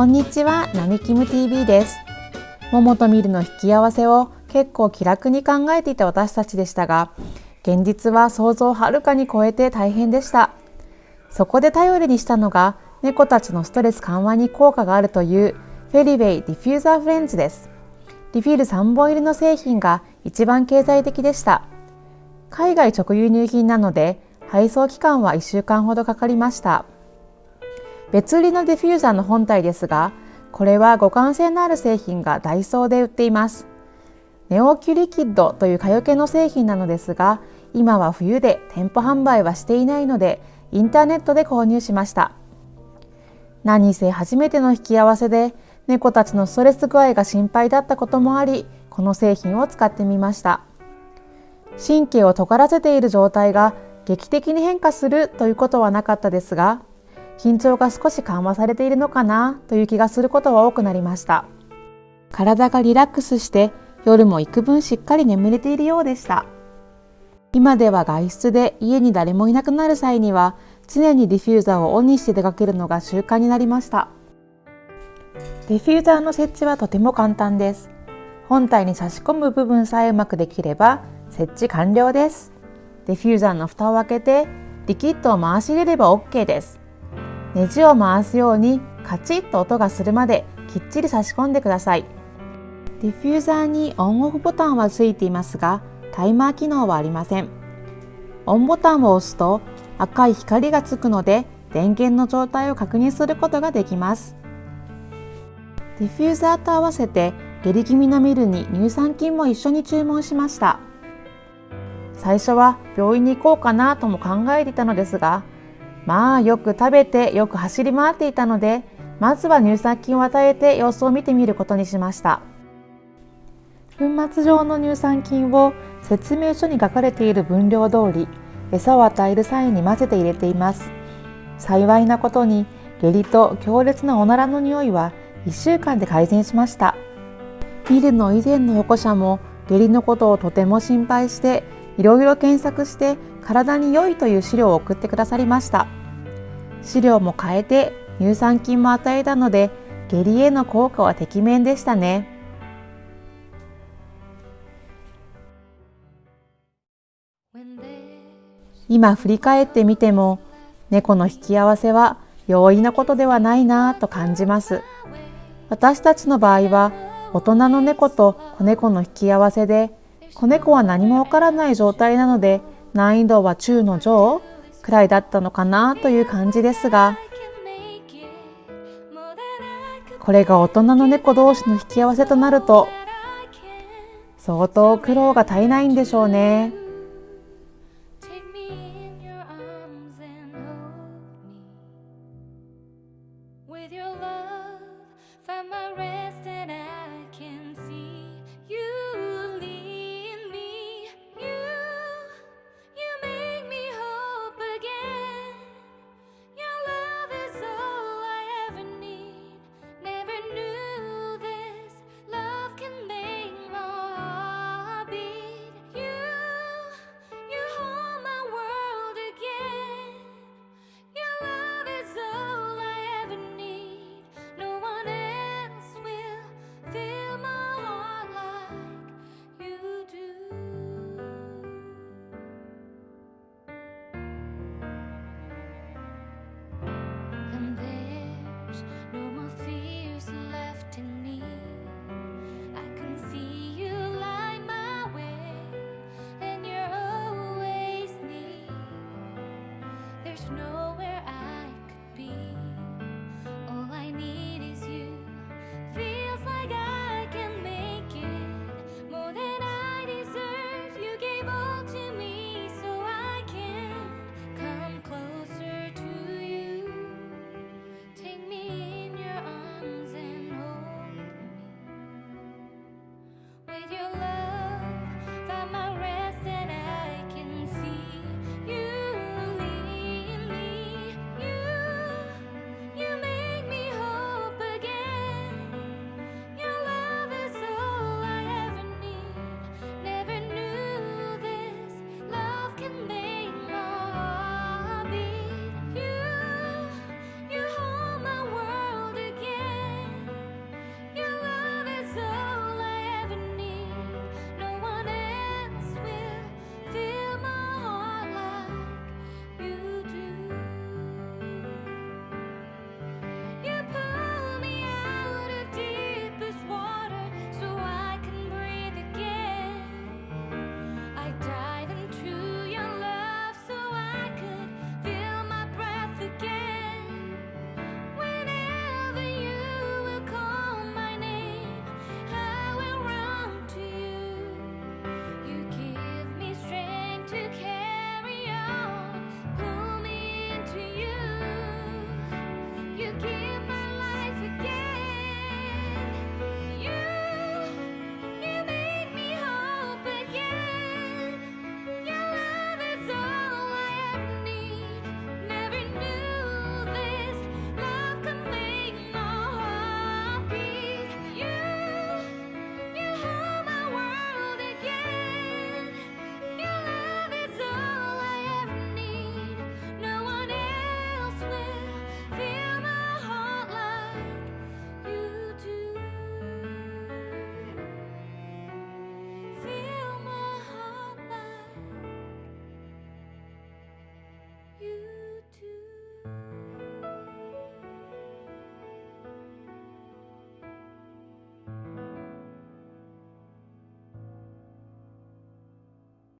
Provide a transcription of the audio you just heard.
こんにちは、なみきむ TV です。桃とミルの引き合わせを結構気楽に考えていた私たちでしたが、現実は想像をはるかに超えて大変でした。そこで頼りにしたのが、猫たちのストレス緩和に効果があるというフェリウェイディフューザーフレンズです。リフィール3本入りの製品が一番経済的でした。海外直輸入品なので配送期間は1週間ほどかかりました。別売りのディフューザーの本体ですが、これは互換性のある製品がダイソーで売っています。ネオキュリキッドという蚊よけの製品なのですが、今は冬で店舗販売はしていないので、インターネットで購入しました。何せ初めての引き合わせで、猫たちのストレス具合が心配だったこともあり、この製品を使ってみました。神経を尖らせている状態が劇的に変化するということはなかったですが、緊張が少し緩和されているのかなという気がすることは多くなりました。体がリラックスして夜も幾分しっかり眠れているようでした。今では外出で家に誰もいなくなる際には常にディフューザーをオンにして出かけるのが習慣になりました。ディフューザーの設置はとても簡単です。本体に差し込む部分さえうまくできれば設置完了です。ディフューザーの蓋を開けてリキッドを回し入れれば OK です。ネジを回すようにカチッと音がするまできっちり差し込んでください。ディフューザーにオンオフボタンはついていますがタイマー機能はありません。オンボタンを押すと赤い光がつくので電源の状態を確認することができます。ディフューザーと合わせて下痢気味のミルに乳酸菌も一緒に注文しました。最初は病院に行こうかなとも考えていたのですがまあよく食べてよく走り回っていたのでまずは乳酸菌を与えて様子を見てみることにしました。粉末状の乳酸菌を説明書に書かれている分量通り餌を与える際に混ぜて入れています。幸いなことに下痢と強烈なおならの匂いは1週間で改善しました。ビルの以前の保護者も下痢のことをとても心配していろいろ検索して体に良いという資料を送ってくださりました。資料も変えて乳酸菌も与えたので下痢への効果はてきめんでしたね。今振り返ってみても猫の引き合わせは容易なことではないなぁと感じます。私たちの場合は大人の猫と子猫の引き合わせで子猫は何もわからない状態なので難易度は中の上。くらいだったのかなという感じですがこれが大人の猫同士の引き合わせとなると相当苦労が絶えないんでしょうね。there's no